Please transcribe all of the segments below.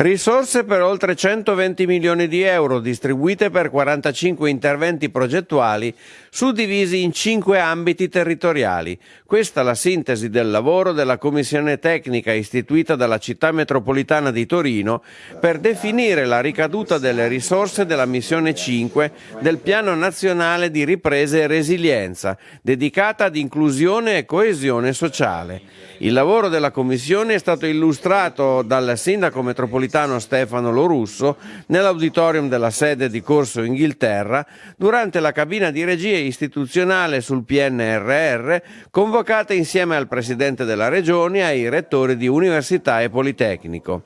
Risorse per oltre 120 milioni di euro distribuite per 45 interventi progettuali suddivisi in 5 ambiti territoriali. Questa è la sintesi del lavoro della commissione tecnica istituita dalla città metropolitana di Torino per definire la ricaduta delle risorse della missione 5 del Piano Nazionale di Ripresa e Resilienza, dedicata ad inclusione e coesione sociale. Il lavoro della commissione è stato illustrato dal sindaco metropolitano metropolitano Stefano Lorusso nell'auditorium della sede di Corso Inghilterra durante la cabina di regia istituzionale sul PNRR convocata insieme al Presidente della Regione e ai rettori di Università e Politecnico.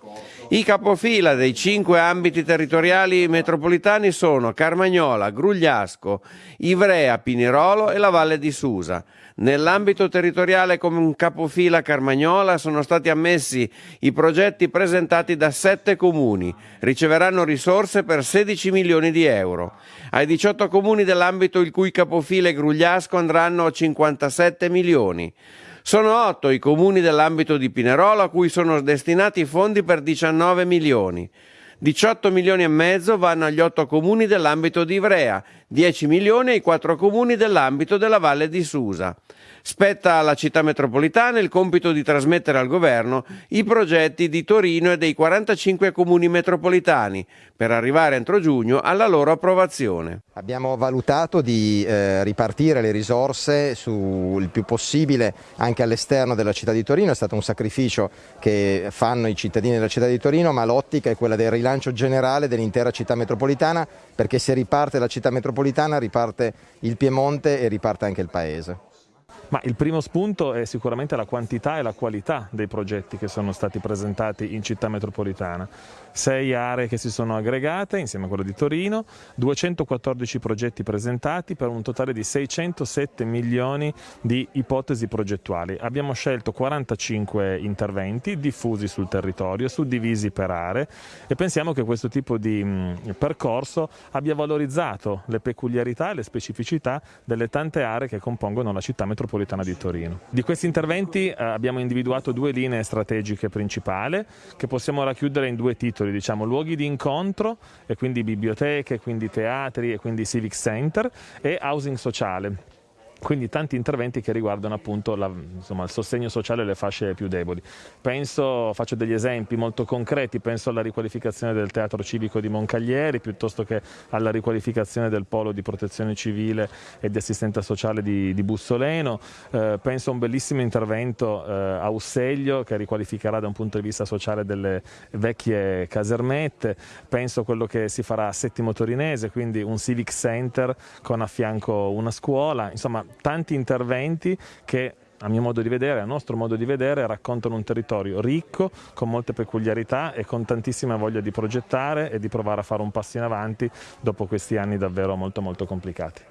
I capofila dei cinque ambiti territoriali metropolitani sono Carmagnola, Grugliasco, Ivrea, Pinerolo e la Valle di Susa. Nell'ambito territoriale come un capofila Carmagnola sono stati ammessi i progetti presentati da sette comuni, riceveranno risorse per 16 milioni di euro. Ai 18 comuni dell'ambito il cui capofila è Grugliasco andranno 57 milioni. Sono otto i comuni dell'ambito di Pinerolo a cui sono destinati fondi per 19 milioni. 18 milioni e mezzo vanno agli otto comuni dell'ambito di Ivrea, 10 milioni ai quattro comuni dell'ambito della Valle di Susa. Spetta alla città metropolitana il compito di trasmettere al governo i progetti di Torino e dei 45 comuni metropolitani per arrivare entro giugno alla loro approvazione. Abbiamo valutato di eh, ripartire le risorse sul più possibile anche all'esterno della città di Torino, è stato un sacrificio che fanno i cittadini della città di Torino, ma l'ottica è quella del rilancio generale dell'intera città metropolitana perché se riparte la città metropolitana riparte il Piemonte e riparte anche il Paese. Ma il primo spunto è sicuramente la quantità e la qualità dei progetti che sono stati presentati in città metropolitana. Sei aree che si sono aggregate insieme a quella di Torino, 214 progetti presentati per un totale di 607 milioni di ipotesi progettuali. Abbiamo scelto 45 interventi diffusi sul territorio, suddivisi per aree e pensiamo che questo tipo di mh, percorso abbia valorizzato le peculiarità e le specificità delle tante aree che compongono la città metropolitana metropolitana di Torino. Di questi interventi eh, abbiamo individuato due linee strategiche principali che possiamo racchiudere in due titoli, diciamo luoghi di incontro e quindi biblioteche, quindi teatri e quindi civic center e housing sociale quindi tanti interventi che riguardano appunto la, insomma, il sostegno sociale alle fasce più deboli. Penso, faccio degli esempi molto concreti, penso alla riqualificazione del teatro civico di Moncaglieri piuttosto che alla riqualificazione del polo di protezione civile e di assistenza sociale di, di Bussoleno, eh, penso a un bellissimo intervento eh, a Usseglio che riqualificherà da un punto di vista sociale delle vecchie casermette, penso a quello che si farà a Settimo Torinese, quindi un civic center con a fianco una scuola, insomma tanti interventi che a mio modo di vedere, a nostro modo di vedere, raccontano un territorio ricco, con molte peculiarità e con tantissima voglia di progettare e di provare a fare un passo in avanti dopo questi anni davvero molto molto complicati.